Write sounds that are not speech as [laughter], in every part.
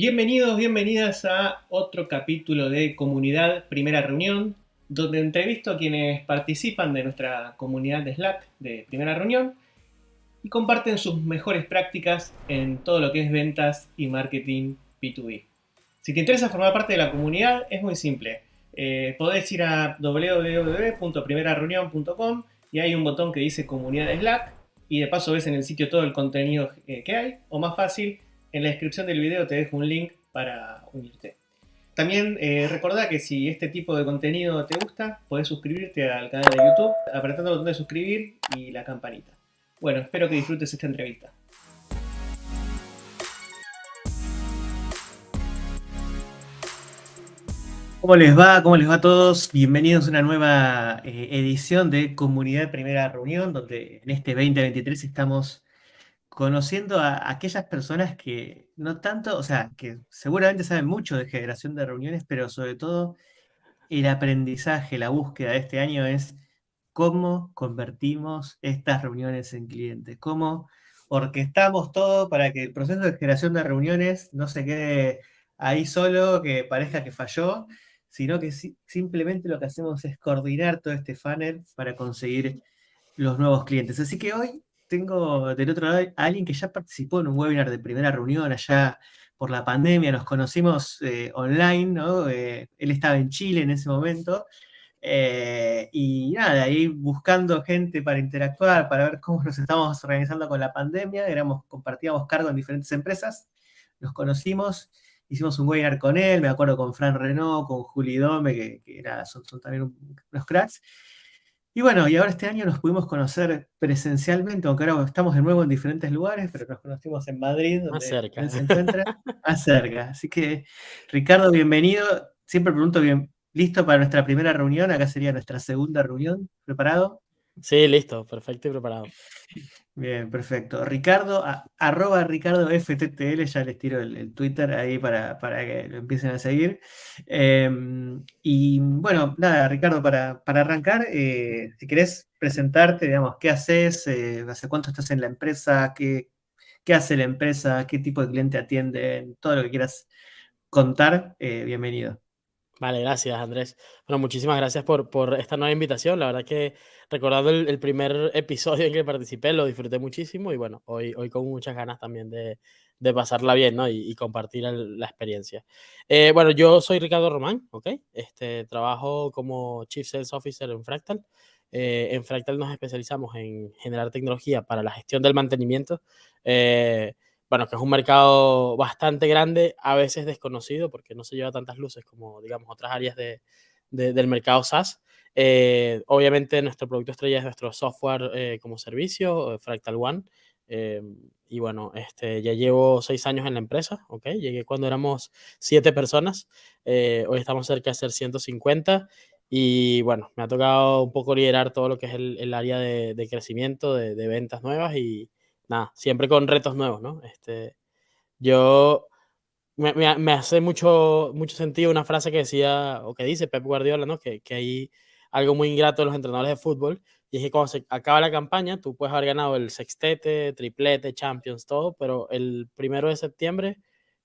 Bienvenidos, bienvenidas a otro capítulo de Comunidad Primera Reunión, donde entrevisto a quienes participan de nuestra comunidad de Slack de Primera Reunión y comparten sus mejores prácticas en todo lo que es ventas y marketing B2B. Si te interesa formar parte de la comunidad, es muy simple. Eh, podés ir a www.primerareunión.com y hay un botón que dice Comunidad de Slack y de paso ves en el sitio todo el contenido eh, que hay, o más fácil, en la descripción del video te dejo un link para unirte. También eh, recordá que si este tipo de contenido te gusta, podés suscribirte al canal de YouTube apretando el botón de suscribir y la campanita. Bueno, espero que disfrutes esta entrevista. ¿Cómo les va? ¿Cómo les va a todos? Bienvenidos a una nueva eh, edición de Comunidad Primera Reunión, donde en este 2023 estamos conociendo a aquellas personas que no tanto, o sea, que seguramente saben mucho de generación de reuniones, pero sobre todo el aprendizaje, la búsqueda de este año es cómo convertimos estas reuniones en clientes, cómo orquestamos todo para que el proceso de generación de reuniones no se quede ahí solo, que parezca que falló, sino que simplemente lo que hacemos es coordinar todo este funnel para conseguir los nuevos clientes. Así que hoy tengo del otro lado a alguien que ya participó en un webinar de primera reunión allá por la pandemia, nos conocimos eh, online, ¿no? Eh, él estaba en Chile en ese momento, eh, y nada, ahí buscando gente para interactuar, para ver cómo nos estábamos organizando con la pandemia, éramos, compartíamos cargo en diferentes empresas, nos conocimos, hicimos un webinar con él, me acuerdo con Fran Renault, con Juli Dome, que, era, son, son, también unos cracks, y bueno, y ahora este año nos pudimos conocer presencialmente, aunque ahora estamos de nuevo en diferentes lugares, pero nos conocimos en Madrid, donde más cerca. se encuentra, más cerca. Así que, Ricardo, bienvenido. Siempre pregunto bien, ¿listo para nuestra primera reunión? Acá sería nuestra segunda reunión. ¿Preparado? Sí, listo, perfecto y preparado. Bien, perfecto. Ricardo, arroba Ricardo FTTL, ya les tiro el, Twitter ahí para, para, que lo empiecen a seguir. Em, y bueno, nada, Ricardo, para, para arrancar, eh, si querés presentarte, digamos, ¿qué haces? Eh, ¿Hace cuánto estás en la empresa? ¿Qué, ¿Qué hace la empresa? ¿Qué tipo de cliente atiende? Todo lo que quieras contar, eh, bienvenido. Vale, gracias Andrés. Bueno, muchísimas gracias por, por esta nueva invitación. La verdad que recordando el, primer episodio en que participé, lo disfruté muchísimo y bueno, hoy, hoy con muchas ganas también de, de pasarla bien ¿no? y, compartir la experiencia. Eh, bueno, yo soy Ricardo Román, ¿ok? Este, trabajo como Chief Sales Officer en Fractal. Eh, en Fractal nos especializamos en generar tecnología para la gestión del mantenimiento. Eh, bueno, que es un mercado bastante grande, a veces desconocido, porque no se lleva tantas luces como, digamos, otras áreas de, del mercado SaaS. Eh, obviamente, nuestro producto estrella es nuestro software eh, como servicio, eh, Fractal One. y bueno, este, ya llevo seis años en la empresa, ¿ok? Llegué cuando éramos siete personas, hoy estamos cerca de ser 150 y bueno, me ha tocado un poco liderar todo lo que es el, el área de, de crecimiento, de, de, ventas nuevas y, nada, siempre con retos nuevos, ¿no? Este, yo, me, me, hace mucho, mucho sentido una frase que decía, o que dice Pep Guardiola, ¿no? Que, que hay algo muy ingrato de los entrenadores de fútbol, y es que cuando se acaba la campaña, tú puedes haber ganado el sextete, triplete, champions, todo, pero el primero de septiembre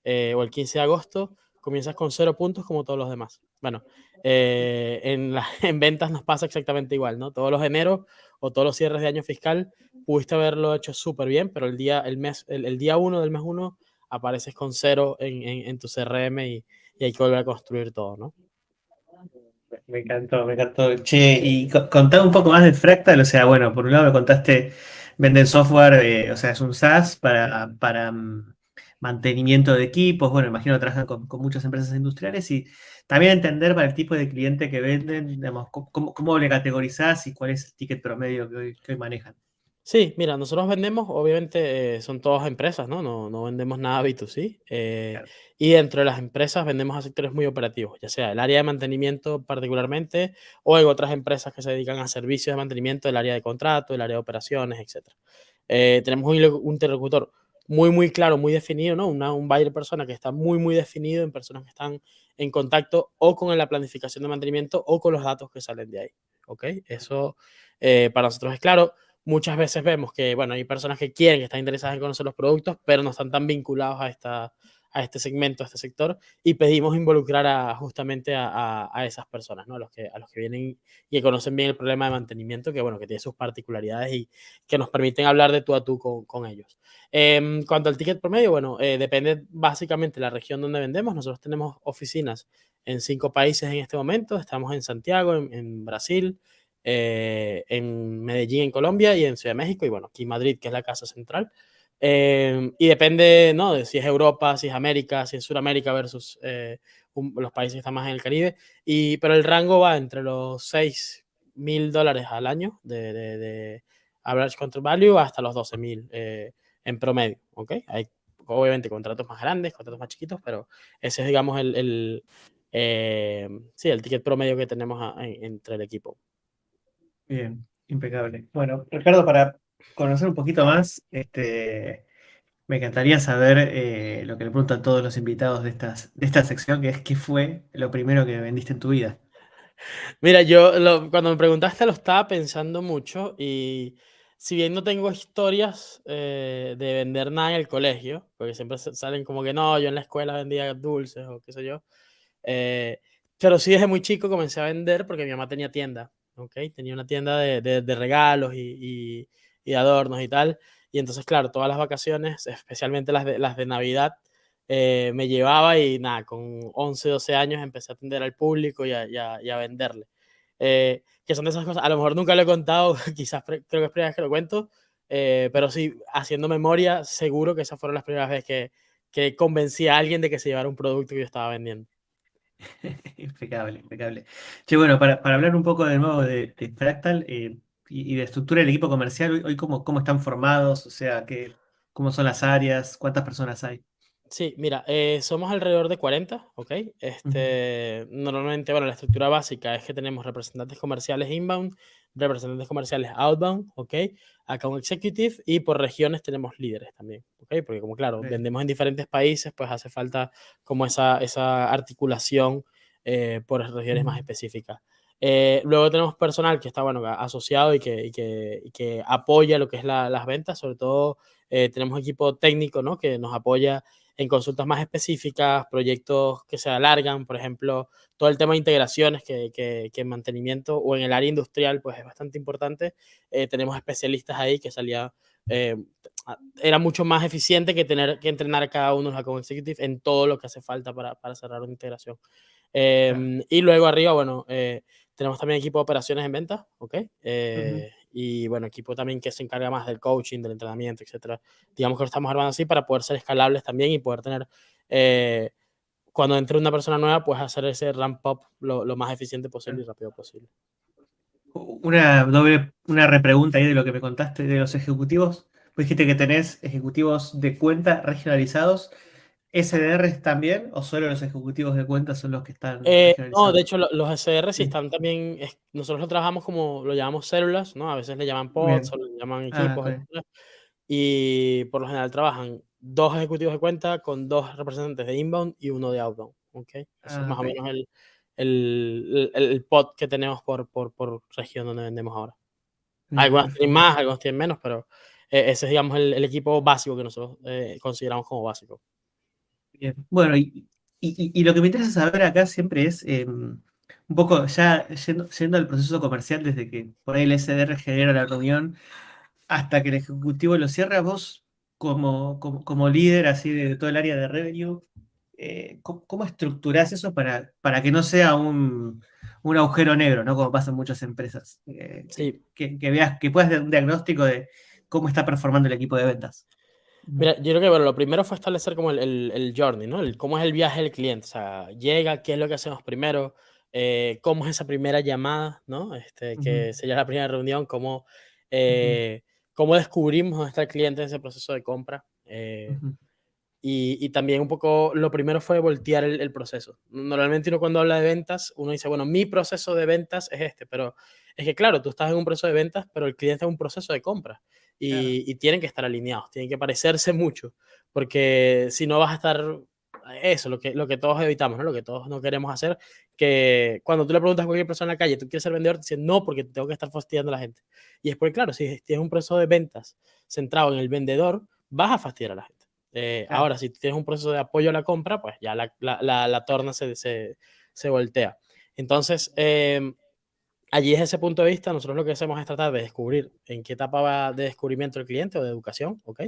eh, o el 15 de agosto comienzas con cero puntos como todos los demás. Bueno, eh, en, [laughs] ventas nos pasa exactamente igual, ¿no? Todos los enero o todos los cierres de año fiscal pudiste haberlo hecho súper bien, pero el día, el mes, el, día uno del mes uno apareces con cero en, tu CRM y, hay que volver a construir todo, ¿no? Me encantó, me encantó. Che, y contar un poco más de Fractal, o sea, bueno, por un lado me contaste, venden software, eh, o sea, es un SaaS para, para mm, mantenimiento de equipos, bueno, imagino que trabajan con, muchas empresas industriales y también entender para el tipo de cliente que venden, digamos, cómo, cómo le categorizás y cuál es el ticket promedio que hoy, que manejan. Sí, mira, nosotros vendemos, obviamente, eh, son todas empresas, ¿no? No, no vendemos nada B2C. Eh, y dentro de las empresas vendemos a sectores muy operativos, ya sea el área de mantenimiento particularmente, o en otras empresas que se dedican a servicios de mantenimiento del área de contrato, el área de operaciones, etc. Eh, tenemos un interlocutor muy, muy claro, muy definido, ¿no? Una, un buyer persona que está muy, muy definido en personas que están en contacto o con la planificación de mantenimiento o con los datos que salen de ahí, ¿ok? Eso eh, para nosotros es claro. Muchas veces vemos que, bueno, hay personas que quieren, que están interesadas en conocer los productos, pero no están tan vinculados a esta, a este segmento, a este sector, y pedimos involucrar justamente a, esas personas. A los, que, vienen y que conocen bien el problema de mantenimiento, que bueno, que tiene sus particularidades y que nos permiten hablar de tú a tú con, ellos. Eh, cuanto al ticket promedio, bueno, eh, depende básicamente de la región donde vendemos. Nosotros tenemos oficinas en cinco países en este momento. Estamos en Santiago, en, Brasil, eh, en Medellín, en Colombia, y en Ciudad de México, y bueno, aquí Madrid, que es la casa central. Eh, y depende, ¿no? De si es Europa, si es América, si es Sudamérica versus eh, un, los países que están más en el Caribe. Y, pero el rango va entre los 6 mil dólares al año de, de, de, average contract value hasta los 12 mil eh, en promedio, ¿ok? Hay obviamente contratos más grandes, contratos más chiquitos, pero ese es, digamos, el, el eh, sí, el ticket promedio que tenemos a, en, entre el equipo. Bien, impecable. Bueno, Ricardo, para conocer un poquito más, este, me encantaría saber eh, lo que le pregunto a todos los invitados de, estas, de esta sección, que es ¿qué fue lo primero que vendiste en tu vida? Mira, yo lo, cuando me preguntaste lo estaba pensando mucho y si bien no tengo historias eh, de vender nada en el colegio, porque siempre salen como que no, yo en la escuela vendía dulces o qué sé yo, eh, pero sí desde muy chico comencé a vender porque mi mamá tenía tienda, ¿ok? Tenía una tienda de, de, de regalos y, y, y, adornos y tal, y entonces, claro, todas las vacaciones, especialmente las de, las de Navidad, eh, me llevaba y nada, con 11, 12 años empecé a atender al público y a, y a, y a venderle. Eh, que son de esas cosas, a lo mejor nunca lo he contado, [laughs] quizás creo que es primera vez que lo cuento, eh, pero sí, haciendo memoria, seguro que esas fueron las primeras veces que, que convencí a alguien de que se llevara un producto que yo estaba vendiendo. [laughs] impecable, impecable. Che, bueno, para, para, hablar un poco de nuevo de, de Fractal eh, y, y, de estructura del equipo comercial, hoy, hoy cómo, cómo, están formados, o sea, qué, cómo son las áreas, cuántas personas hay. Sí, mira, eh, somos alrededor de 40, ¿ok? Este, uh -huh. Normalmente, bueno, la estructura básica es que tenemos representantes comerciales inbound, representantes comerciales outbound, ¿ok? Account executive y por regiones tenemos líderes también, ¿ok? Porque como claro, sí. vendemos en diferentes países, pues hace falta como esa, esa articulación eh, por regiones uh -huh. más específicas. Eh, luego tenemos personal que está, bueno, asociado y que, y que, y que apoya lo que es la, las ventas, sobre todo eh, tenemos equipo técnico, ¿no? Que nos apoya en consultas más específicas, proyectos que se alargan, por ejemplo, todo el tema de integraciones que, que, que en mantenimiento o en el área industrial, pues es bastante importante. Eh, tenemos especialistas ahí que salía, eh, era mucho más eficiente que tener que entrenar a cada uno de los account executives en todo lo que hace falta para, para cerrar una integración. Eh, claro. Y luego arriba, bueno, eh, tenemos también equipo de operaciones en ventas, ¿ok? Eh, uh -huh. Y bueno, equipo también que se encarga más del coaching, del entrenamiento, etcétera. Digamos que lo estamos armando así para poder ser escalables también y poder tener, eh, cuando entre una persona nueva, pues hacer ese ramp up lo, lo más eficiente posible y rápido posible. Una doble, una repregunta ahí de lo que me contaste de los ejecutivos. Pues dijiste que tenés ejecutivos de cuenta regionalizados. ¿SDRs también o solo los ejecutivos de cuentas son los que están? Eh, no, de hecho, los SDR sí están también. nosotros lo trabajamos como lo llamamos células, ¿no? A veces le llaman pods o le llaman ah, equipos. Ah, okay. Y por lo general trabajan dos ejecutivos de cuenta con dos representantes de inbound y uno de outbound. ¿okay? Eso ah, es más okay. o menos el, el, el, el, pod que tenemos por, por, por región donde vendemos ahora. Algunos tienen más, algunos tienen menos, pero eh, ese es, digamos, el, el, equipo básico que nosotros eh, consideramos como básico. Bien. Bueno, y, y, y, lo que me interesa saber acá siempre es eh, un poco ya yendo, yendo, al proceso comercial desde que por ahí el SDR genera la reunión hasta que el ejecutivo lo cierra, vos como, como, como líder así de todo el área de revenue, eh, ¿cómo, ¿cómo, estructurás eso para, para que no sea un, un agujero negro, ¿no? Como pasa en muchas empresas? Eh, sí. que, que, veas, que puedas dar un diagnóstico de cómo está performando el equipo de ventas. Mira, yo creo que bueno, lo primero fue establecer como el, el, el journey, ¿no? El, cómo es el viaje del cliente. O sea, llega, qué es lo que hacemos primero, eh, cómo es esa primera llamada, ¿no? Este, que uh -huh. sería la primera reunión, cómo, eh, uh -huh. cómo descubrimos está el cliente en ese proceso de compra. Eh, uh -huh. y, y, también un poco, lo primero fue voltear el, el, proceso. Normalmente uno cuando habla de ventas, uno dice, bueno, mi proceso de ventas es este, pero es que claro, tú estás en un proceso de ventas, pero el cliente en un proceso de compra y, claro. y, tienen que estar alineados, tienen que parecerse mucho, porque si no vas a estar, eso, lo que, lo que todos evitamos, ¿no? lo que todos no queremos hacer, que cuando tú le preguntas a cualquier persona en la calle, ¿tú quieres ser vendedor? Te dicen, no, porque tengo que estar fastidiando a la gente. Y es porque, claro, si tienes un proceso de ventas centrado en el vendedor, vas a fastidiar a la gente. Eh, claro. ahora, si tienes un proceso de apoyo a la compra, pues ya la, la, la, la torna se, se, se, voltea. Entonces, eh, allí desde ese punto de vista, nosotros lo que hacemos es tratar de descubrir en qué etapa va de descubrimiento el cliente o de educación, ¿ok?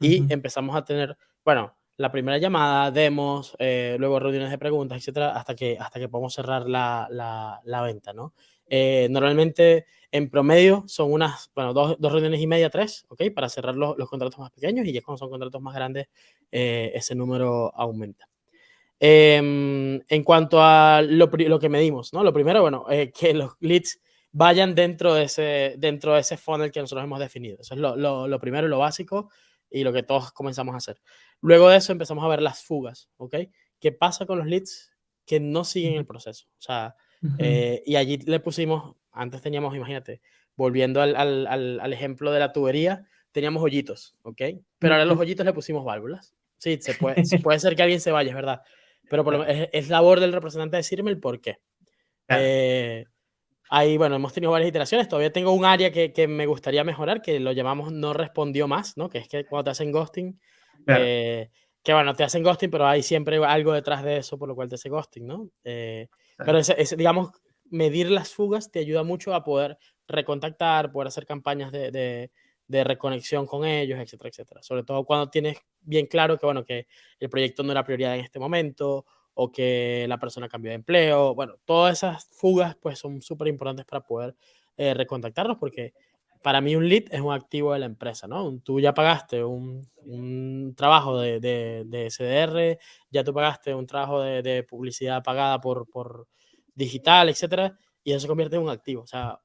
Y uh -huh. empezamos a tener, bueno, la primera llamada, demos, eh, luego reuniones de preguntas, etcétera, hasta que, hasta que podamos cerrar la, la, la venta, ¿no? Eh, normalmente, en promedio, son unas, bueno, dos, dos, reuniones y media, tres, ¿ok? Para cerrar los, los contratos más pequeños y ya cuando son contratos más grandes, eh, ese número aumenta. Eh, en cuanto a lo, lo, que medimos, ¿no? Lo primero, bueno, eh, [laughs] que los leads vayan dentro de, ese, dentro de ese funnel que nosotros hemos definido. Eso es lo, lo, lo primero y lo básico y lo que todos comenzamos a hacer. Luego de eso empezamos a ver las fugas, ¿ok? ¿Qué pasa con los leads que no siguen el proceso? O sea, uh -huh. eh, y allí le pusimos, antes teníamos, imagínate, volviendo al, al, al, al, ejemplo de la tubería, teníamos hoyitos, ¿ok? Pero ahora a los hoyitos le pusimos válvulas. Sí, se puede, [laughs] puede ser que alguien se vaya, es verdad. Pero por lo, es, es, labor del representante decirme el por qué. Claro. Eh, ahí, bueno, hemos tenido varias iteraciones. Todavía tengo un área que, que, me gustaría mejorar, que lo llamamos no respondió más, ¿no? Que es que cuando te hacen ghosting, claro. eh, que bueno, te hacen ghosting, pero hay siempre algo detrás de eso por lo cual te hace ghosting, ¿no? Eh, claro. Pero ese, ese, digamos, medir las fugas te ayuda mucho a poder recontactar, poder hacer campañas de, de, de, reconexión con ellos, etcétera, etcétera. Sobre todo cuando tienes bien claro que, bueno, que el proyecto no era prioridad en este momento o que la persona cambió de empleo. Bueno, todas esas fugas pues son súper importantes para poder eh, recontactarlos porque para mí un lead es un activo de la empresa, ¿no? Tú ya pagaste un, un trabajo de, de, de, ya tú pagaste un trabajo de, de publicidad pagada por, por digital, etcétera, y eso se convierte en un activo. O sea,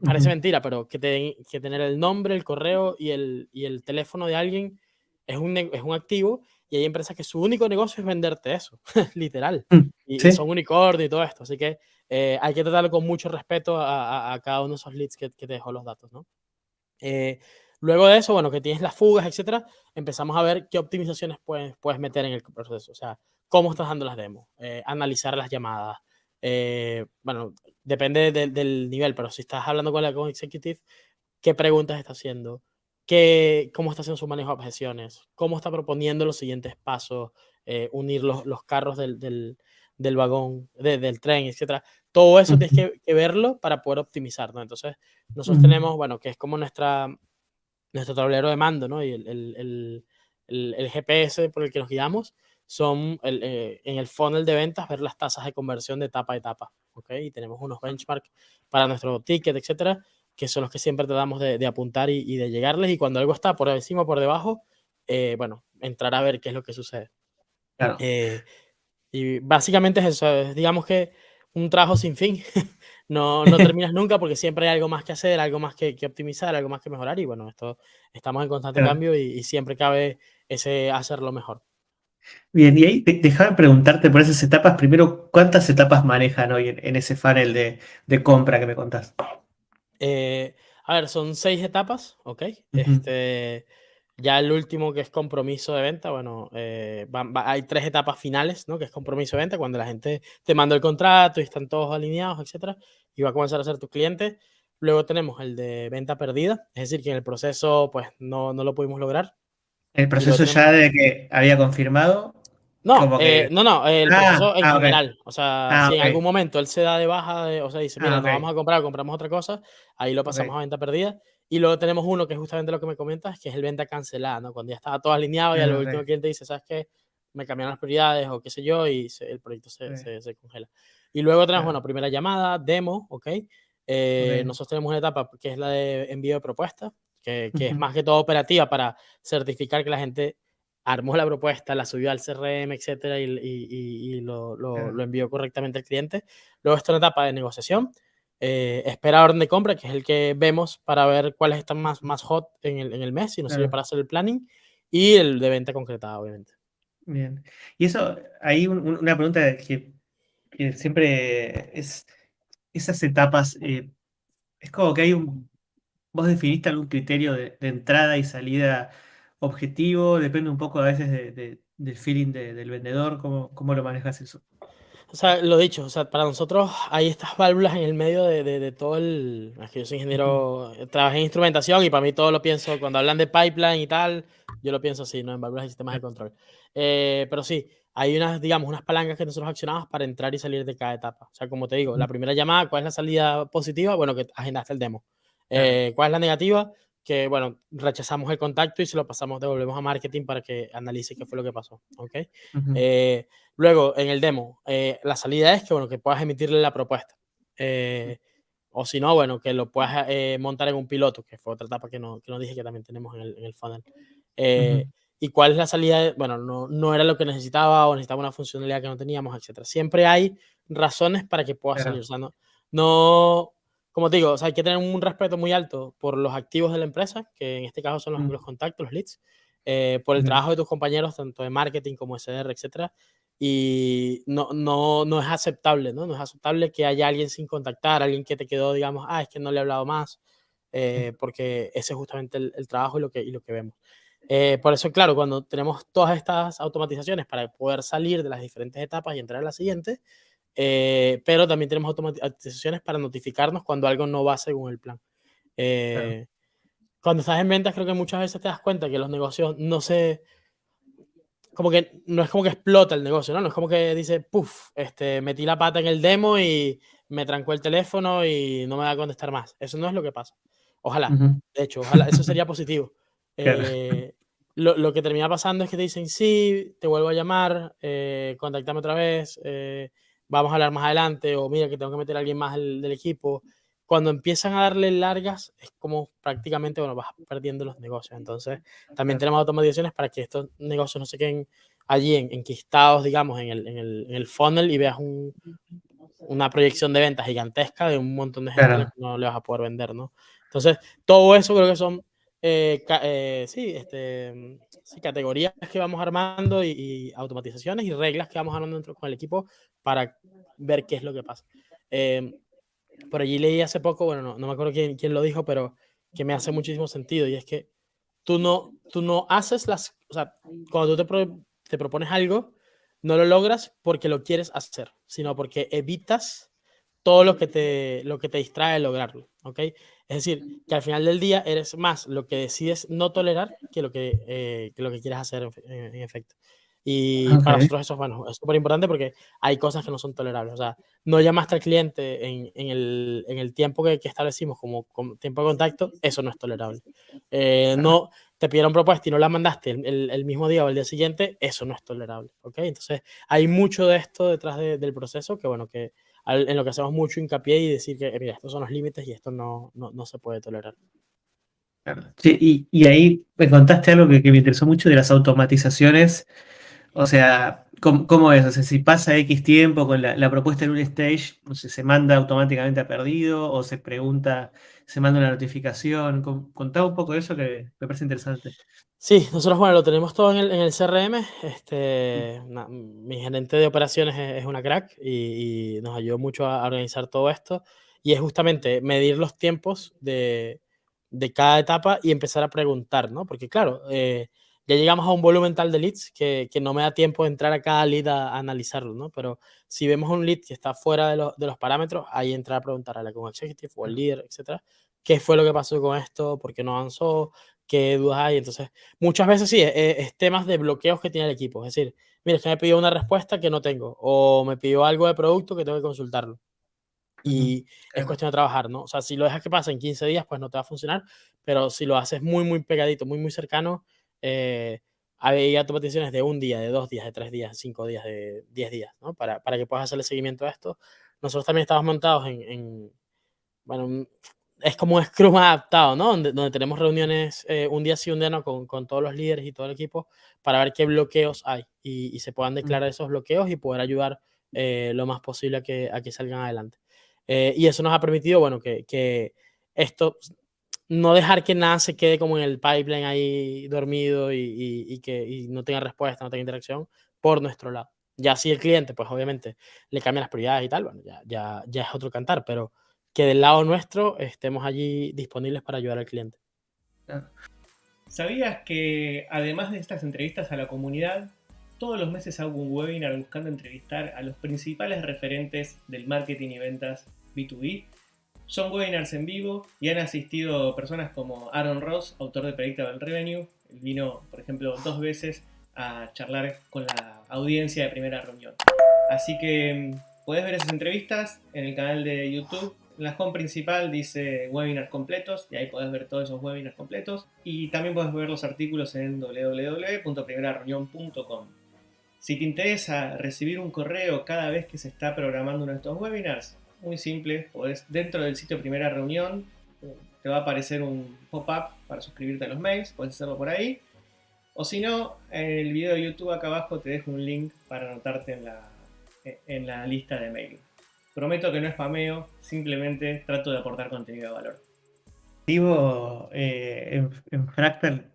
parece uh -huh. mentira, pero que, te, que, tener el nombre, el correo y el, y el teléfono de alguien es un, es un activo y hay empresas que su único negocio es venderte eso, [laughs] literal. Y, ¿Sí? y, son unicornio y todo esto. Así que eh, hay que tratarlo con mucho respeto a, a, a, cada uno de esos leads que, que te dejó los datos, ¿no? Eh, luego de eso, bueno, que tienes las fugas, etcétera, empezamos a ver qué optimizaciones puedes, puedes meter en el proceso. O sea, cómo estás dando las demos, eh, analizar las llamadas. Eh, bueno, depende de, del nivel, pero si estás hablando con con executive, ¿qué preguntas está haciendo? qué, cómo está haciendo su manejo de objeciones, cómo está proponiendo los siguientes pasos, eh, unir los, los, carros del, del, del vagón, de, del tren, etcétera. Todo eso tienes que, que, verlo para poder optimizar, ¿no? Entonces, nosotros tenemos, bueno, que es como nuestra, nuestro tablero de mando, ¿no? Y el, el, el, el GPS por el que nos guiamos son eh, en el funnel de ventas ver las tasas de conversión de etapa a etapa, ¿ok? Y tenemos unos benchmarks para nuestro ticket, etcétera, que son los que siempre tratamos de, de apuntar y, y, de llegarles, y cuando algo está por encima o por debajo, eh, bueno, entrar a ver qué es lo que sucede. Claro. Eh, y básicamente es eso, es, digamos que un trabajo sin fin, [laughs] no, no [laughs] terminas nunca porque siempre hay algo más que hacer, algo más que, que optimizar, algo más que mejorar, y bueno, esto estamos en constante claro. cambio y, y, siempre cabe ese hacerlo mejor. Bien, y ahí déjame preguntarte por esas etapas, primero, ¿cuántas etapas manejan hoy en, en ese funnel de, de compra que me contás? Eh, a ver, son seis etapas, ¿ok? Este, ya el último que es compromiso de venta, bueno, eh, va, hay tres etapas finales, ¿no? Que es compromiso de venta, cuando la gente te manda el contrato y están todos alineados, etcétera, y va a comenzar a ser tu cliente. Luego tenemos el de venta perdida, es decir, que en el proceso, pues, no, no lo pudimos lograr. ¿El proceso ya de que había confirmado? No, que... eh, no, no, el ah, proceso en ah, general. Okay. O sea, ah, si okay. en algún momento él se da de baja, de, o sea, dice, mira, okay. no vamos a comprar, compramos otra cosa, ahí lo pasamos a venta perdida. Y luego tenemos uno que es justamente lo que me comentas, que es el venta cancelada, ¿no? Cuando ya estaba todo alineado y al último cliente dice, ¿sabes qué? Me cambiaron las prioridades o qué sé yo, y se, el proyecto se, se, se, congela. Y luego tenemos, bueno, primera llamada, demo, ¿ok? Eh, nosotros tenemos una etapa que es la de envío de propuestas, que, que uh -huh. es más que todo operativa para certificar que la gente armó la propuesta, la subió al CRM, etcétera, y, y, y lo, lo, lo, envió correctamente al cliente. Luego está una etapa de negociación, eh, espera orden de compra, que es el que vemos para ver cuáles están más, más hot en el, en el mes y nos sirve para hacer el planning, y el de venta concretada, obviamente. Bien. Y eso, hay un, una pregunta que, que, siempre es, esas etapas, eh, es como que hay un, vos definiste algún criterio de, de entrada y salida objetivo, depende un poco a veces de, de, del feeling de, del vendedor, ¿cómo, cómo lo manejas eso? O sea, lo dicho, o sea, para nosotros hay estas válvulas en el medio de, de, de todo el... Es que yo soy ingeniero, trabajé en instrumentación y para mí todo lo pienso, cuando hablan de pipeline y tal, yo lo pienso así, ¿no? En válvulas y sistemas de control. Eh, pero sí, hay unas, digamos, unas palancas que nosotros accionamos para entrar y salir de cada etapa. O sea, como te digo, la primera llamada, ¿cuál es la salida positiva? Bueno, que agendaste el demo. Eh, ¿Cuál es la negativa? Que, bueno, rechazamos el contacto y se lo pasamos, devolvemos a marketing para que analice qué fue lo que pasó, ¿ok? ujú, Eh, Luego, en el demo, eh, la salida es que, bueno, que puedas emitirle la propuesta. Eh, o si no, bueno, que lo puedas eh, montar en un piloto, que fue otra etapa que no, que no dije que también tenemos en el, en el funnel. ujú, Eh, ¿Y cuál es la salida? Bueno, no, no era lo que necesitaba o necesitaba una funcionalidad que no teníamos, etcétera. Siempre hay razones para que pueda salir. claro, O sea, no, no, como te digo, o sea, hay que tener un respeto muy alto por los activos de la empresa, que en este caso son los, los contactos, los leads, eh, por el trabajo de tus compañeros, tanto de marketing como SDR, etcétera y no, no, no es aceptable, ¿no? No es aceptable que haya alguien sin contactar, alguien que te quedó, digamos, ah, es que no le he hablado más, eh, porque ese es justamente el, el, trabajo y lo que, y lo que vemos. Eh, por eso, claro, cuando tenemos todas estas automatizaciones para poder salir de las diferentes etapas y entrar a la siguiente, eh, pero también tenemos automatizaciones para notificarnos cuando algo no va según el plan. claro, Eh, cuando estás en ventas, creo que muchas veces te das cuenta que los negocios no se, como que no es como que explota el negocio, ¿no? No es como que dice, puff, este, metí la pata en el demo y me trancó el teléfono y no me va a contestar más. Eso no es lo que pasa. Ojalá, ujú, de hecho, ojalá, eso sería positivo. [laughs] claro, Eh, lo, lo, que termina pasando es que te dicen, sí, te vuelvo a llamar, eh, contáctame otra vez, eh, vamos a hablar más adelante, o mira que tengo que meter a alguien más del, del equipo. Cuando empiezan a darle largas, es como prácticamente, bueno, vas perdiendo los negocios. Entonces, también claro, tenemos automatizaciones para que estos negocios no se queden allí en, enquistados, digamos, en el, en, el, en el funnel y veas un, una proyección de ventas gigantesca de un montón de gente la que claro, no le vas a poder vender, ¿no? Entonces, todo eso creo que son, eh, eh, sí, este, sí, categorías que vamos armando y, y, automatizaciones y reglas que vamos armando dentro con el equipo para ver qué es lo que pasa. Eh, por allí leí hace poco, bueno, no, no me acuerdo quién, quién, lo dijo, pero que me hace muchísimo sentido y es que tú no, tú no haces las, o sea, cuando tú te, pro, te propones algo, no lo logras porque lo quieres hacer, sino porque evitas todo lo que te, lo que te distrae de lograrlo, ¿ok? Es decir, que al final del día eres más lo que decides no tolerar que lo que, eh, que, lo que quieres hacer en, en, en efecto. Y para nosotros eso bueno, es súper importante porque hay cosas que no son tolerables. O sea, no llamaste al cliente en, en, el, en el, tiempo que, que establecimos como, como, tiempo de contacto, eso no es tolerable. Eh, no te pidieron propuesta y no la mandaste el, el, el, mismo día o el día siguiente, eso no es tolerable. ¿ok? Entonces, hay mucho de esto detrás de, del proceso que, bueno, que en lo que hacemos mucho hincapié y decir que, mira, estos son los límites y esto no, no, no se puede tolerar. Sí, y, y, ahí me contaste algo que, que me interesó mucho de las automatizaciones O sea, ¿cómo, cómo es? O sea, si pasa X tiempo con la, la, propuesta en un stage, no sé, se manda automáticamente a perdido o se pregunta, se manda una notificación. Contaba un poco de eso que me parece interesante. Sí, nosotros, bueno, lo tenemos todo en el, en el CRM. Este, na, mi gerente de operaciones es, es una crack y, y, nos ayudó mucho a, organizar todo esto. Y es justamente medir los tiempos de, de cada etapa y empezar a preguntar, ¿no? Porque, claro, eh, ya llegamos a un volumen tal de leads que, que, no me da tiempo de entrar a cada lead a, a, analizarlo, ¿no? Pero si vemos un lead que está fuera de, lo, de los parámetros, ahí entrar a preguntar a la con executive o al líder, etcétera, qué fue lo que pasó con esto, por qué no avanzó, qué dudas hay. Entonces, muchas veces sí, es, es, temas de bloqueos que tiene el equipo. Es decir, mira, es que me pidió una respuesta que no tengo, o me pidió algo de producto que tengo que consultarlo. Y es cuestión de trabajar, ¿no? O sea, si lo dejas que pase en 15 días, pues no te va a funcionar, pero si lo haces muy, muy pegadito, muy, muy cercano, eh, hay automatizaciones de un día, de dos días, de tres días, de cinco días, de diez días, ¿no? Para, para que puedas hacerle seguimiento a esto. Nosotros también estamos montados en, en bueno, es como un Scrum adaptado, ¿no? Donde, donde tenemos reuniones eh, un día sí, un día no, con, con, todos los líderes y todo el equipo para ver qué bloqueos hay y, y se puedan declarar esos bloqueos y poder ayudar eh, lo más posible a que, a que salgan adelante. Eh, y eso nos ha permitido, bueno, que, que, esto, no dejar que nada se quede como en el pipeline ahí dormido y, que no tenga respuesta, no tenga interacción por nuestro lado. Ya si el cliente, pues obviamente le cambia las prioridades y tal, bueno, ya, ya, ya es otro cantar, pero que del lado nuestro estemos allí disponibles para ayudar al cliente. ¿Sabías que además de estas entrevistas a la comunidad, todos los meses hago un webinar buscando entrevistar a los principales referentes del marketing y ventas B2B. Son webinars en vivo y han asistido personas como Aaron Ross, autor de Predictable Revenue. Él vino, por ejemplo, dos veces a charlar con la audiencia de primera reunión. Así que mm, puedes ver esas entrevistas en el canal de YouTube en la home principal dice webinars completos y ahí puedes ver todos esos webinars completos. Y también puedes ver los artículos en www.primerareunión.com. Si te interesa recibir un correo cada vez que se está programando uno de estos webinars, muy simple, podés, dentro del sitio Primera Reunión te va a aparecer un pop-up para suscribirte a los mails, puedes hacerlo por ahí. O si no, en el video de YouTube acá abajo te dejo un link para anotarte en la, en la lista de mail. Prometo que no es spameo, simplemente trato de aportar contenido de valor. Digo, eh, en, Fractal,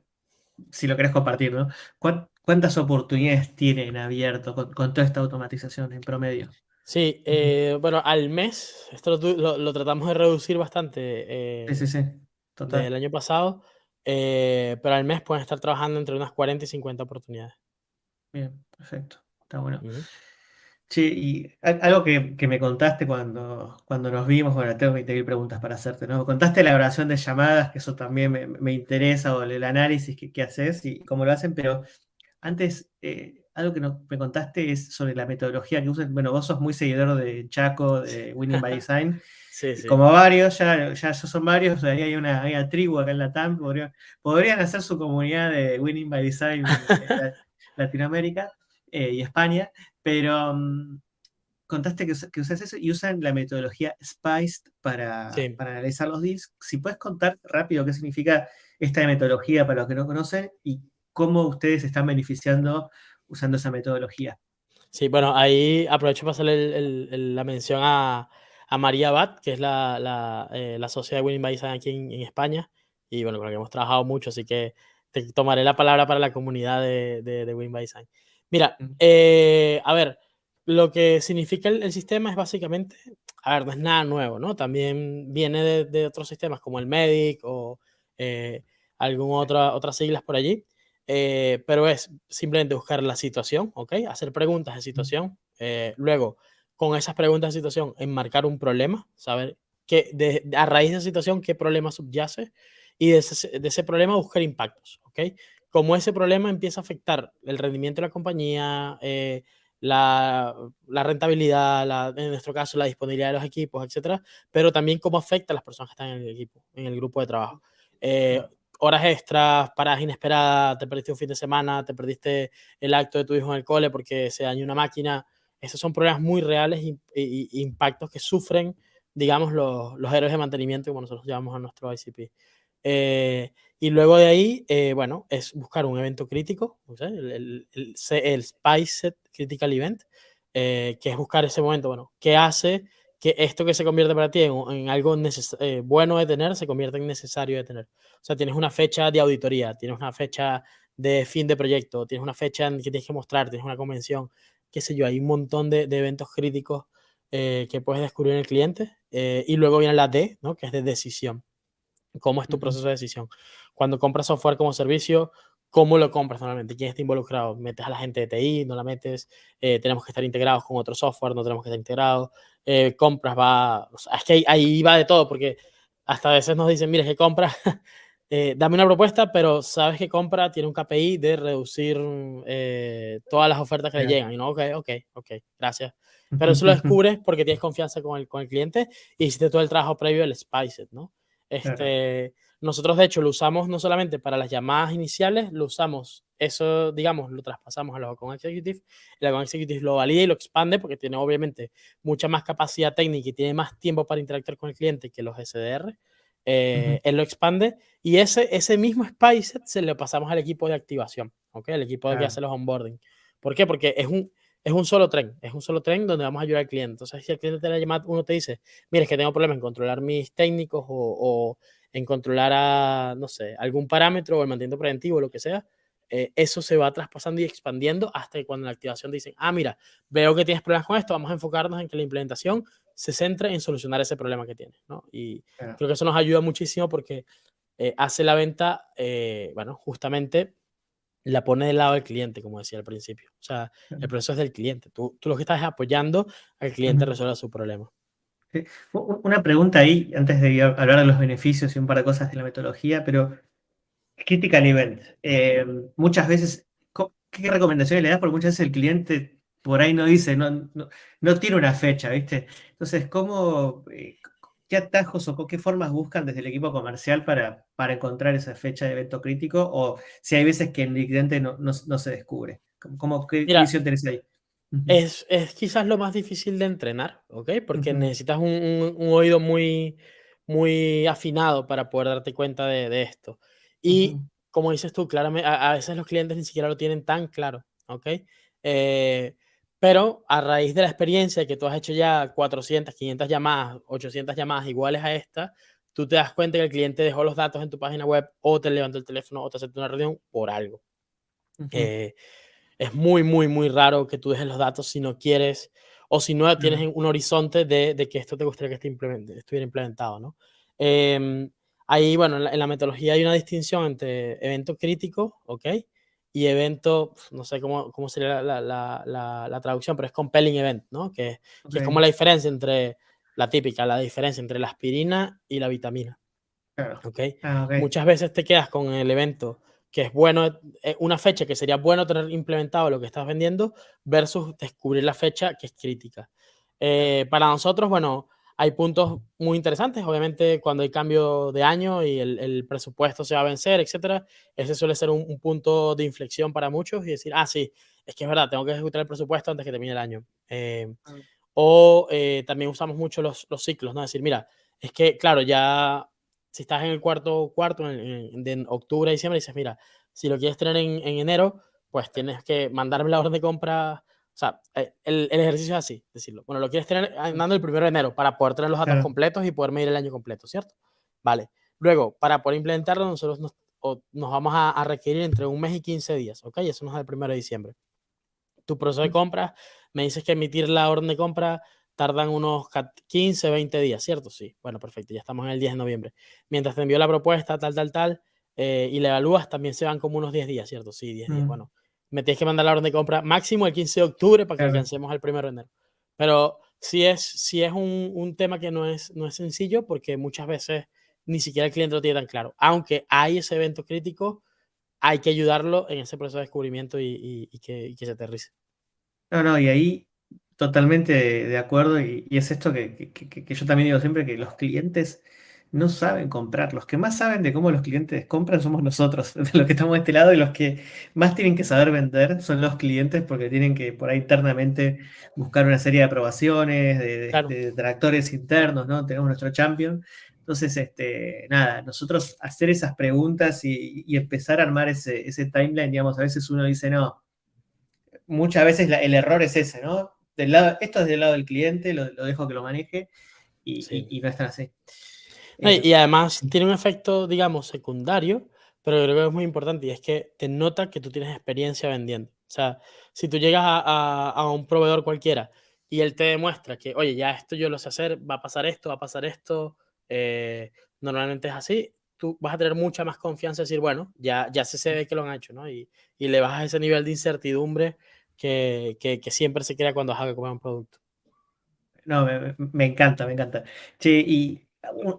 si lo querés compartir, ¿no? ¿Cuántas oportunidades tienen abierto con, toda esta automatización en promedio? Sí, eh, bueno, al mes, esto lo, tratamos de reducir bastante. sí, sí, sí, total. El año pasado, eh, pero al mes pueden estar trabajando entre unas 40 y 50 oportunidades. Bien, perfecto, está bueno. Sí, y algo que, me contaste cuando, cuando nos vimos, bueno, tengo 20.000 preguntas para hacerte, ¿no? Contaste la oración de llamadas, que eso también me, interesa, o el análisis que, haces y cómo lo hacen, pero antes, eh, algo que me contaste es sobre la metodología que usan. Bueno, vos sos muy seguidor de Chaco, de Winning by Design. [laughs] sí, sí. Como varios, ya, ya son varios, ahí hay una, tribu acá en la TAM, podrían, hacer su comunidad de Winning by Design en [laughs] Latinoamérica eh, y España, pero mm, contaste que, que, usas eso y usan la metodología SPICE para, para analizar los deals. Si puedes contar rápido qué significa esta metodología para los que no conocen y cómo ustedes están beneficiando usando esa metodología. Sí, bueno, ahí aprovecho para hacerle la mención a, a, María Bat, que es la, la, eh, la socia de Winning by Design aquí en, España, y bueno, con la que hemos trabajado mucho, así que te tomaré la palabra para la comunidad de, de, de Winning by Design. Mira, eh, a ver, lo que significa el, sistema es básicamente, a ver, no es nada nuevo, ¿no? También viene de, otros sistemas como el MEDIC o eh, alguna otra, otras siglas por allí, eh, pero es simplemente buscar la situación, ¿ok? Hacer preguntas de situación, luego con esas preguntas de situación enmarcar un problema, saber que a raíz de esa situación qué problema subyace y de ese, de ese problema buscar impactos, ¿ok? cómo ese problema empieza a afectar el rendimiento de la compañía, eh, la, rentabilidad, en nuestro caso la disponibilidad de los equipos, etcétera, pero también cómo afecta a las personas que están en el equipo, en el grupo de trabajo. Eh, horas extras, paradas inesperadas, te perdiste un fin de semana, te perdiste el acto de tu hijo en el cole porque se dañó una máquina. Esos son problemas muy reales e impactos que sufren, digamos, los, los héroes de mantenimiento, como nosotros llamamos a nuestro ICP. Eh, y luego de ahí, eh, bueno, es buscar un evento crítico, el, el, el, Spice Critical Event, eh, que es buscar ese momento, bueno, ¿qué hace que esto que se convierte para ti en, algo eh, bueno de tener se convierta en necesario de tener? O sea, tienes una fecha de auditoría, tienes una fecha de fin de proyecto, tienes una fecha en que tienes que mostrar, tienes una convención, qué sé yo, hay un montón de, de eventos críticos que puedes descubrir en el cliente. y luego viene la D, ¿no? que es de decisión. ¿Cómo es tu proceso de decisión? Cuando compras software como servicio, ¿cómo lo compras normalmente? ¿Quién está involucrado? ¿Metes a la gente de TI? ¿No la metes? Eh, ¿Tenemos que estar integrados con otro software? ¿No tenemos que estar integrados? Eh, ¿Compras? Va... es que ahí, va de todo, porque hasta a veces nos dicen, mire, que compra, [laughs] eh, dame una propuesta, pero sabes que compra tiene un KPI de reducir todas las ofertas que le llegan. Y no, ok, ok, ok, gracias. Pero eso lo [laughs] descubres porque tienes confianza con el, con el cliente y hiciste todo el trabajo previo del Spice ¿no? Este, Nosotros, de hecho, lo usamos no solamente para las llamadas iniciales, lo usamos, eso, digamos, lo traspasamos a los Account Executive, el Account Executive lo valida y lo expande porque tiene, obviamente, mucha más capacidad técnica y tiene más tiempo para interactuar con el cliente que los SDR. Eh, él lo expande y ese, ese mismo Spice se lo pasamos al equipo de activación, ¿ok? El equipo de que hace los onboarding. ¿Por qué? Porque es un, es un solo tren, es un solo tren donde vamos a ayudar al cliente. Entonces, si el cliente te la llama, uno te dice, mire, es que tengo problemas en controlar mis técnicos o, en controlar a, no sé, algún parámetro o el mantenimiento preventivo o lo que sea, eh, eso se va traspasando y expandiendo hasta que cuando en la activación dicen, ah, mira, veo que tienes problemas con esto, vamos a enfocarnos en que la implementación se centre en solucionar ese problema que tienes, ¿no? Y creo que eso nos ayuda muchísimo porque eh, hace la venta, eh, bueno, justamente la pone del lado del cliente, como decía al principio. O sea, el proceso es del cliente. Tú, tú lo que estás es apoyando al cliente a resolver su problema. Una pregunta ahí, antes de hablar de los beneficios y un par de cosas de la metodología, pero Critical Event. Eh, muchas veces, ¿qué recomendaciones le das? Porque muchas veces el cliente por ahí no dice, no, no, tiene una fecha, ¿viste? Entonces, ¿cómo, eh, qué atajos o qué formas buscan desde el equipo comercial para, para encontrar esa fecha de evento crítico? O si hay veces que el cliente no, no, se descubre. ¿Cómo, ¿Qué visión tenés ahí? Es, es, quizás lo más difícil de entrenar, ¿ok? Porque necesitas un, un, oído muy, muy afinado para poder darte cuenta de, de esto. Y como dices tú, claramente, a, veces los clientes ni siquiera lo tienen tan claro, ¿ok? Eh, pero a raíz de la experiencia de que tú has hecho ya 400, 500 llamadas, 800 llamadas iguales a esta, tú te das cuenta que el cliente dejó los datos en tu página web o te levantó el teléfono o te aceptó una reunión por algo. Eh, es muy, muy, muy raro que tú dejes los datos si no quieres o si no tienes un horizonte de, de, que esto te gustaría que esté estuviera implementado, ¿no? Eh, Ahí, bueno, en la, metodología hay una distinción entre evento crítico, ¿ok? Y evento, no sé cómo, cómo sería la, la, la, traducción, pero es compelling event, ¿no? Que, que, es como la diferencia entre, la típica, la diferencia entre la aspirina y la vitamina. Claro. ¿okay? Ah, Muchas veces te quedas con el evento que es bueno, eh, una fecha que sería bueno tener implementado lo que estás vendiendo versus descubrir la fecha que es crítica. Eh, para nosotros, bueno, hay puntos muy interesantes, obviamente cuando hay cambio de año y el, presupuesto se va a vencer, etcétera, ese suele ser un, punto de inflexión para muchos y decir, ah, sí, es que es verdad, tengo que ejecutar el presupuesto antes que termine el año. Eh, o eh, también usamos mucho los, los, ciclos, ¿no? decir, mira, es que, claro, ya si estás en el cuarto cuarto, en, de octubre, diciembre, dices, mira, si lo quieres tener en, en enero, pues tienes que mandarme la orden de compra o sea, eh, el, el, ejercicio es así, decirlo. Bueno, lo quieres tener andando el primero de enero para poder tener los datos completos y poder medir el año completo, ¿cierto? Vale. Luego, para poder implementarlo, nosotros nos, nos vamos a, requerir entre un mes y 15 días, ¿ok? Eso nos da el primero de diciembre. Tu proceso de compra, me dices que emitir la orden de compra tardan unos 15, 20 días, ¿cierto? Sí. Bueno, perfecto, ya estamos en el 10 de noviembre. Mientras te envío la propuesta, tal, tal, tal, eh, y la evalúas, también se van como unos 10 días, ¿cierto? Sí, 10 días. Bueno, me tienes que mandar la orden de compra máximo el 15 de octubre para que alcancemos el primero de enero. Pero sí es, sí es un, un, tema que no es, no es sencillo porque muchas veces ni siquiera el cliente lo tiene tan claro. Aunque hay ese evento crítico, hay que ayudarlo en ese proceso de descubrimiento y, y, que, y que, se aterrice. No, no, y ahí totalmente de, acuerdo. Y, es esto que, que, yo también digo siempre, que los clientes no saben comprar. Los que más saben de cómo los clientes compran somos nosotros, [laughs] de los que estamos de este lado, y los que más tienen que saber vender son los clientes porque tienen que por ahí internamente buscar una serie de aprobaciones, de, tractores internos, ¿no? Tenemos nuestro champion. Entonces, este, nada, nosotros hacer esas preguntas y, empezar a armar ese, timeline, digamos, a veces uno dice, no, muchas veces el error es ese, ¿no? Del lado, esto es del lado del cliente, lo, dejo que lo maneje y, y no es tan así. Y además tiene un efecto, digamos, secundario, pero creo que es muy importante y es que te nota que tú tienes experiencia vendiendo. O sea, si tú llegas a, a, un proveedor cualquiera y él te demuestra que, oye, ya esto yo lo sé hacer, va a pasar esto, va a pasar esto, eh, normalmente es así, tú vas a tener mucha más confianza en decir, bueno, ya, ya se ve que lo han hecho, ¿no? Y, y le bajas ese nivel de incertidumbre que, que, que siempre se crea cuando a comprar un producto. No, me, me, encanta, me encanta. Che, y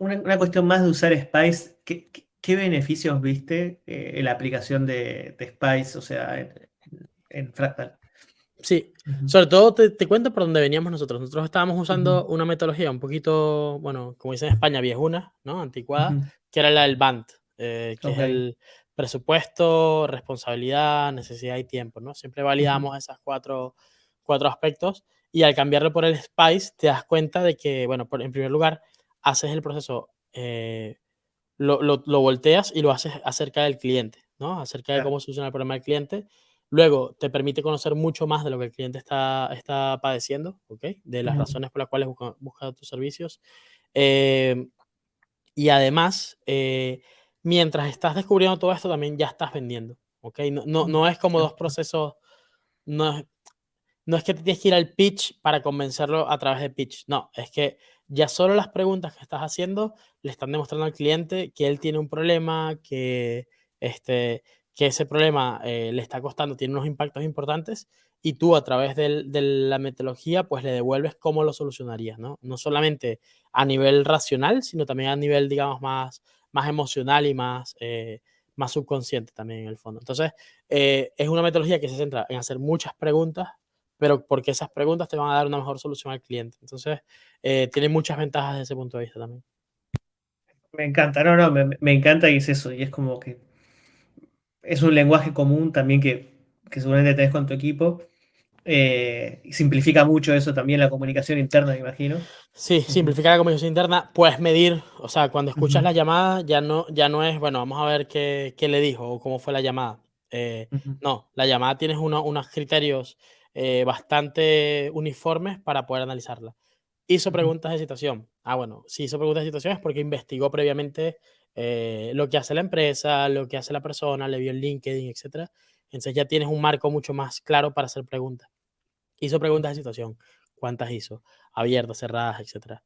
una, cuestión más de usar Spice, ¿qué, beneficios viste eh, en la aplicación de, Spice, o sea, en, Fractal? Sí, sobre todo te, cuento por dónde veníamos nosotros. Nosotros estábamos usando una metodología un poquito, bueno, como dicen en España, viejuna, ¿no? Anticuada, que era la del BANT, eh, que es el presupuesto, responsabilidad, necesidad y tiempo, ¿no? Siempre validamos esos cuatro, cuatro aspectos y al cambiarlo por el Spice te das cuenta de que, bueno, en primer lugar, haces el proceso, eh, lo, lo, volteas y lo haces acerca del cliente, ¿no? Acerca de cómo soluciona el problema del cliente. Luego te permite conocer mucho más de lo que el cliente está, está padeciendo, ¿ok? De las razones por las cuales busca, tus servicios. Em, y además, eh, mientras estás descubriendo todo esto, también ya estás vendiendo, ¿ok? No, no, no es como dos procesos, no es, no es que te tienes que ir al pitch para convencerlo a través de pitch, no, es que ya solo las preguntas que estás haciendo le están demostrando al cliente que él tiene un problema, que, este, que ese problema eh, le está costando, tiene unos impactos importantes y tú a través de la metodología pues le devuelves cómo lo solucionarías, ¿no? No solamente a nivel racional, sino también a nivel, digamos, más, más emocional y más, eh, más subconsciente también en el fondo. Entonces, eh, es una metodología que se centra en hacer muchas preguntas, pero porque esas preguntas te van a dar una mejor solución al cliente. Entonces, tiene muchas ventajas desde ese punto de vista también. Me encanta, no, no, me, me encanta y es eso, y es como que es un lenguaje común también que, que seguramente tenés con tu equipo. Eh, simplifica mucho eso también la comunicación interna, me imagino. Sí, simplifica la comunicación interna. Puedes medir, o sea, cuando escuchas la llamada ya no, ya no es, bueno, vamos a ver qué, qué le dijo o cómo fue la llamada. Eh, no, la llamada tienes unos criterios eh, bastante uniformes para poder analizarla. Hizo preguntas de situación. Ah, bueno, si hizo preguntas de situación es porque investigó previamente eh, lo que hace la empresa, lo que hace la persona, le vio el LinkedIn, etc. Entonces ya tienes un marco mucho más claro para hacer preguntas. Hizo preguntas de situación. ¿Cuántas hizo? Abiertas, cerradas, etc.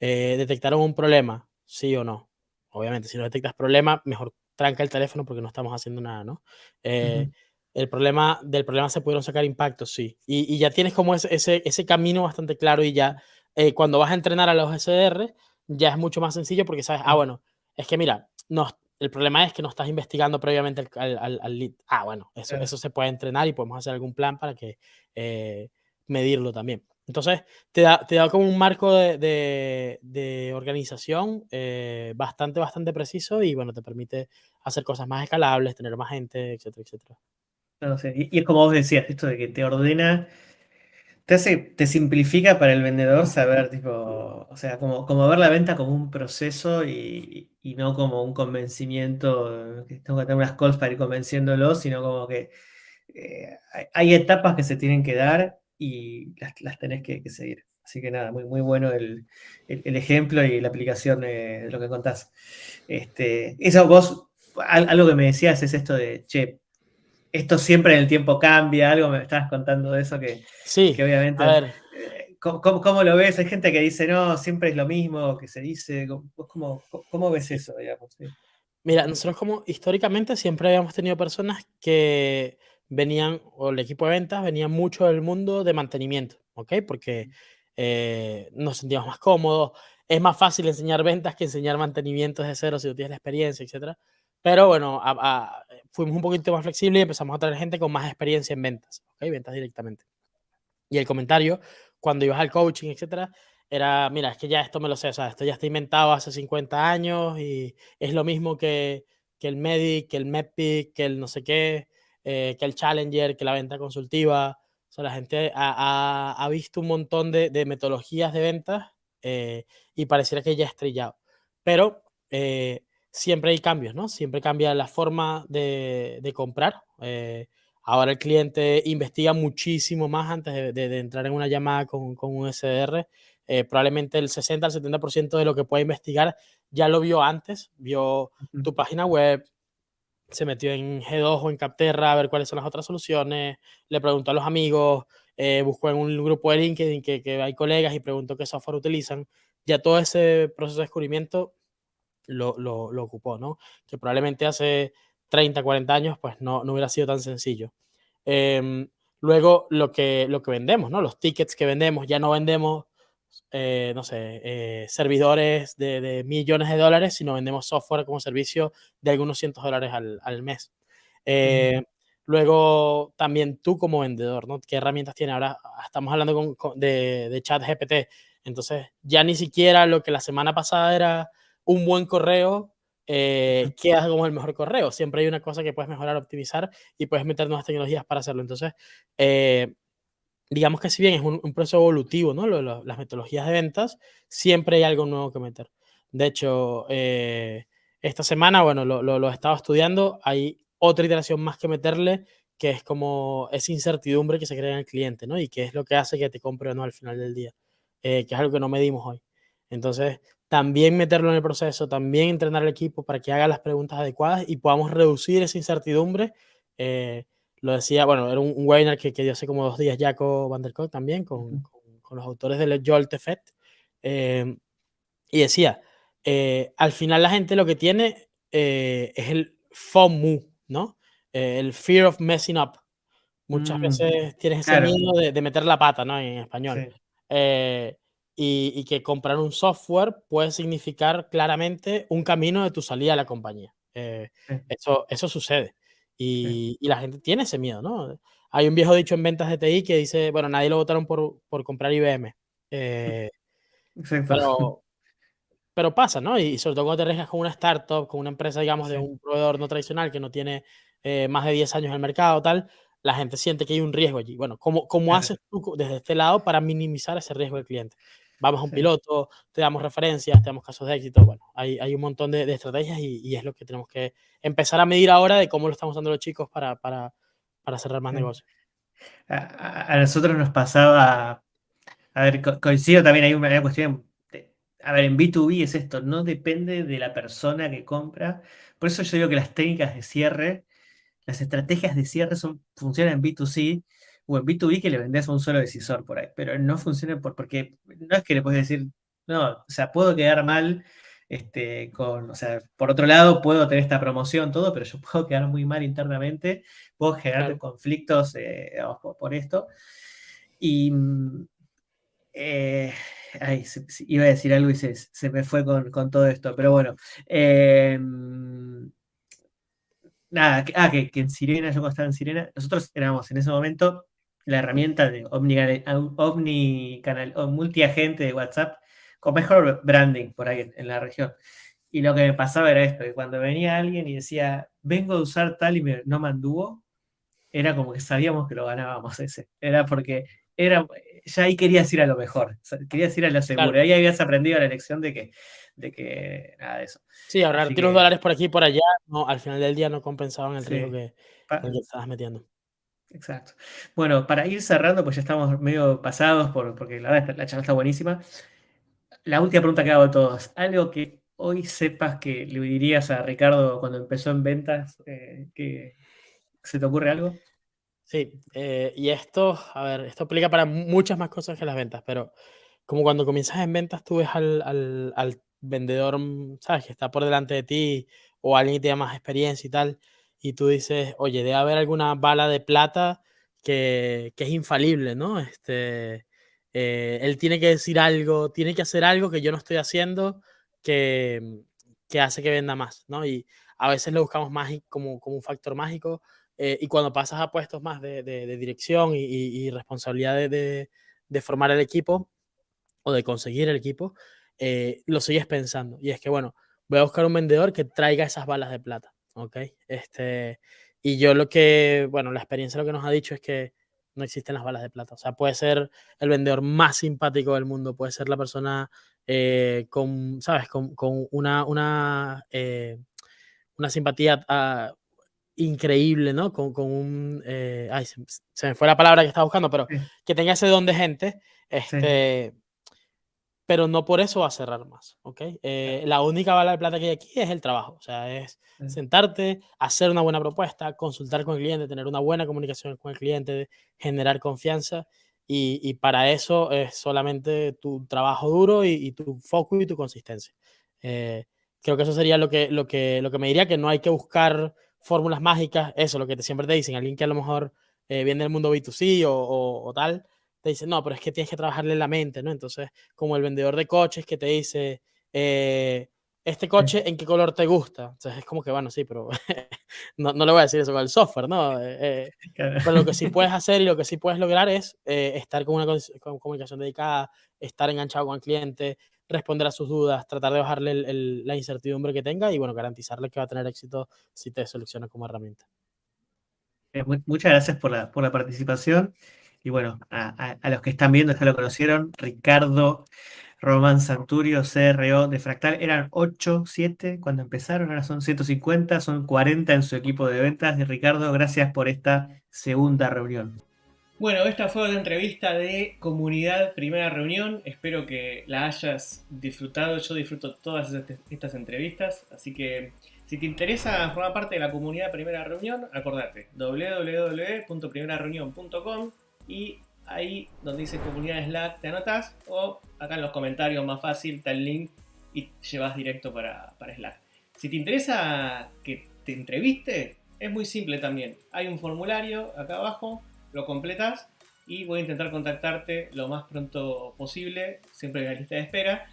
Eh, ¿Detectaron un problema? Sí o no. Obviamente, si no detectas problema, mejor tranca el teléfono porque no estamos haciendo nada, ¿no? Eh, el problema, del problema se pudieron sacar impactos, sí. Y, ya tienes como ese, ese, ese, camino bastante claro y ya cuando vas a entrenar a los SDR, ya es mucho más sencillo porque sabes, ah, bueno, es que mira, no, el problema es que no estás investigando previamente al, al, lead. Ah, bueno, eso, eso se puede entrenar y podemos hacer algún plan para que eh, medirlo también. Entonces, te da, te da como un marco de, de, organización eh, bastante, bastante preciso y, bueno, te permite hacer cosas más escalables, tener más gente, etcétera, etcétera. No sé, y, y es como vos decías, esto de que te ordena te hace, te simplifica para el vendedor saber, tipo, o sea, como, como ver la venta como un proceso y, no como un convencimiento, que tengo que tener unas calls para ir convenciéndolo, sino como que eh, hay, etapas que se tienen que dar y las, tenés que, seguir. Así que nada, muy, muy bueno el, ejemplo y la aplicación de, lo que contás. Este, eso vos, algo que me decías es esto de, che, esto siempre en el tiempo cambia, algo me estabas contando de eso que, sí, obviamente... A ver. Eh, ¿cómo, lo ves? Hay gente que dice, no, siempre es lo mismo que se dice. ¿Cómo, cómo, ves eso, digamos? Mira, nosotros como históricamente siempre habíamos tenido personas que venían, o el equipo de ventas venía mucho del mundo de mantenimiento, ¿ok? Porque eh, nos sentíamos más cómodos, es más fácil enseñar ventas que enseñar mantenimiento desde cero si tú tienes la experiencia, etcétera. Pero bueno, fuimos un poquito más flexibles y empezamos a traer gente con más experiencia en ventas, ¿ok? Ventas directamente. Y el comentario, cuando ibas al coaching, etcétera, era, mira, es que ya esto me lo sé, o sea, esto ya está inventado hace 50 años y es lo mismo que, que el Medic, que el MEPIC, que el no sé qué, eh, que el Challenger, que la venta consultiva. O sea, la gente ha, ha, visto un montón de, de metodologías de ventas eh, y pareciera que ya ha estrellado. Pero eh, siempre hay cambios, ¿no? Siempre cambia la forma de, comprar. Eh, ahora el cliente investiga muchísimo más antes de, entrar en una llamada con, un SDR. Eh, probablemente el 60 al 70% de lo que puede investigar ya lo vio antes, vio tu página web, se metió en G2 o en Capterra a ver cuáles son las otras soluciones, le preguntó a los amigos, eh, buscó en un grupo de LinkedIn que, que hay colegas y preguntó qué software utilizan. Ya todo ese proceso de descubrimiento lo, lo, ocupó, ¿no? Que probablemente hace 30, 40 años, pues no, no hubiera sido tan sencillo. Em, luego, lo que, lo que vendemos, ¿no? Los tickets que vendemos, ya no vendemos, eh, no sé, eh, servidores de, de, millones de dólares, sino vendemos software como servicio de algunos cientos de dólares al, al mes. Eh, luego, también tú como vendedor, ¿no? ¿Qué herramientas tiene? Ahora estamos hablando con, de, de chat GPT. Entonces, ya ni siquiera lo que la semana pasada era un buen correo eh, queda como el mejor correo. Siempre hay una cosa que puedes mejorar, optimizar y puedes meter nuevas tecnologías para hacerlo. Entonces, eh, digamos que si bien es un, proceso evolutivo, ¿no? las metodologías de ventas, siempre hay algo nuevo que meter. De hecho, eh, esta semana, bueno, lo, lo, he estado estudiando, hay otra iteración más que meterle, que es como esa incertidumbre que se crea en el cliente, ¿no? Y que es lo que hace que te compre o no al final del día, que es algo que no medimos hoy. Entonces, también meterlo en el proceso, también entrenar al equipo para que haga las preguntas adecuadas y podamos reducir esa incertidumbre. Eh, lo decía, bueno, era un, webinar que, que, dio hace como dos días Jaco Van der Kolk también, con, con, los autores del Jolt Effect, eh, y decía, eh, al final la gente lo que tiene es el FOMU, ¿no? el fear of messing up. Muchas Mm, veces tienes ese claro. miedo de, de meter la pata, ¿no? En español. Sí, Eh, y, y que comprar un software puede significar claramente un camino de tu salida a la compañía. Eh, sí, eso, eso sucede. sí. Y, y la gente tiene ese miedo, ¿no? Hay un viejo dicho en ventas de TI que dice, bueno, nadie lo votaron por, por comprar IBM. Eh, [laughs] Exacto. pero, pero pasa, ¿no? Y sobre todo cuando te arriesgas con una startup, con una empresa, digamos, de Sí, un proveedor no tradicional que no tiene eh, más de 10 años en el mercado, tal, la gente siente que hay un riesgo allí. Bueno, ¿cómo, cómo haces tú desde este lado para minimizar ese riesgo del cliente? Vamos a un Sí. piloto, te damos referencias, te damos casos de éxito. Bueno, hay, hay un montón de, de estrategias y, y es lo que tenemos que empezar a medir ahora de cómo lo estamos usando los chicos para, para, para cerrar más sí. negocios. A, a- nosotros nos pasaba, a ver, co- coincido también, hay una, una cuestión, de- a ver, en B2B es esto, no depende de la persona que compra, por eso yo digo que las técnicas de cierre, las estrategias de cierre son, funcionan en B2C o en B2B que le vendés a un solo decisor por ahí, pero no funciona por, porque no es que le puedes decir, no, o sea, puedo quedar mal. Este, con, o sea, por otro lado, puedo tener esta promoción, todo, pero yo [laughs] puedo quedar muy mal internamente, puedo generar Claro, conflictos eh, digamos, por, por esto. Y mm, eh, ay, se- se- iba a decir algo y se, se me fue con, con todo esto, pero bueno. eh, nada, que, ah, que, que en Sirena, yo cuando estaba en Sirena, nosotros éramos en ese momento la herramienta de omnicanal, omnicanal o multiagente de WhatsApp con mejor branding por ahí en, en la región. Y lo que me pasaba era esto, que cuando venía alguien y decía, vengo a usar tal y me, no me anduvo, era como que sabíamos que lo ganábamos ese. Era porque era, ya ahí querías ir a lo mejor, querías ir a lo seguro. claro. Ahí habías aprendido la lección de que, de que nada de eso. Sí, Así ahorrarte unos que, dólares por aquí y por allá, no, al final del día no compensaban el riesgo que, que estabas metiendo. Exacto. Bueno, para ir cerrando, pues ya estamos medio pasados por, porque la, verdad, la charla está buenísima. La última pregunta que hago a todos. ¿Algo que hoy sepas que le dirías a Ricardo cuando empezó en ventas? eh, que, ¿Se te ocurre algo? Sí, eh, y esto, a ver, esto aplica para muchas más cosas que las ventas, pero como cuando comienzas en ventas, tú ves al, al, al vendedor, mm, ¿sabes? Que está por delante de ti o alguien que tiene más experiencia y tal, y tú dices, oye, debe haber alguna bala de plata que, que es infalible, ¿no? Este, eh, él tiene que decir algo, tiene que hacer algo que yo no estoy haciendo que, que hace que venda más, ¿no? Y a veces lo buscamos mágico, como, como un factor mágico eh, y cuando pasas a puestos más de, de, dirección y, y, y responsabilidad de, de, de, formar el equipo o de conseguir el equipo, eh, lo sigues pensando. Y es que, bueno, voy a buscar un vendedor que traiga esas balas de plata, ¿ok? Este, y yo lo que, bueno, la experiencia lo que nos ha dicho es que no existen las balas de plata. O sea, puede ser el vendedor más simpático del mundo, puede ser la persona eh, con, ¿sabes? Con, con una, una, eh, una simpatía uh, increíble, ¿no? Con, con un... Eh, ay, se, se, me fue la palabra que estaba buscando, pero Sí. que tenga ese don de gente, este, sí. Pero no por eso va a cerrar más, ¿ok? Eh, la única bala de plata que hay aquí es el trabajo, o sea, es sentarte, hacer una buena propuesta, consultar con el cliente, tener una buena comunicación con el cliente, generar confianza, y, y para eso es solamente tu trabajo duro y, y tu foco y tu consistencia. Eh, creo que eso sería lo que, lo, que, lo que me diría, que no hay que buscar fórmulas mágicas, eso, lo que te, siempre te dicen, alguien que a lo mejor eh, viene del mundo B2C o, o, o, tal, te dice, no, pero es que tienes que trabajarle la mente, ¿no? Entonces, como el vendedor de coches que te dice, eh, este coche, ¿en qué color te gusta? Entonces, es como que, bueno, sí, pero [laughs] no, no, le voy a decir eso con el software, ¿no? Eh, [laughs] claro. Pero lo que sí puedes [laughs] hacer y lo que sí puedes lograr es eh, estar con una con comunicación dedicada, estar enganchado con el cliente, responder a sus dudas, tratar de bajarle el, el, la incertidumbre que tenga y, bueno, garantizarle que va a tener éxito si te selecciona como herramienta. Eh, muchas gracias por la, por la participación. Y bueno, a, los que están viendo, ya lo conocieron, Ricardo Román Santurio, CRO de Fractal, eran 8, 7 cuando empezaron, ahora son 150, son 40 en su equipo de ventas. Y Ricardo, gracias por esta segunda reunión. Bueno, esta fue una entrevista de comunidad primera reunión. Espero que la hayas disfrutado. Yo disfruto todas estas entrevistas. Así que si te interesa formar parte de la comunidad primera reunión, acordate www.primerareunión.com y ahí donde dice comunidad Slack te anotas o acá en los comentarios más fácil está el link y llevas directo para, para Slack. Si te interesa que te entreviste, es muy simple también. Hay un formulario acá abajo, lo completas y voy a intentar contactarte lo más pronto posible, siempre en la lista de espera.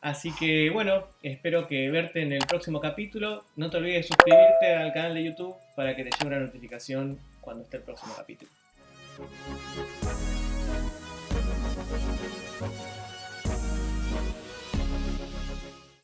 Así que bueno, espero verte en el próximo capítulo. No te olvides de suscribirte al canal de YouTube para que te llegue una notificación cuando esté el próximo capítulo. Thank you.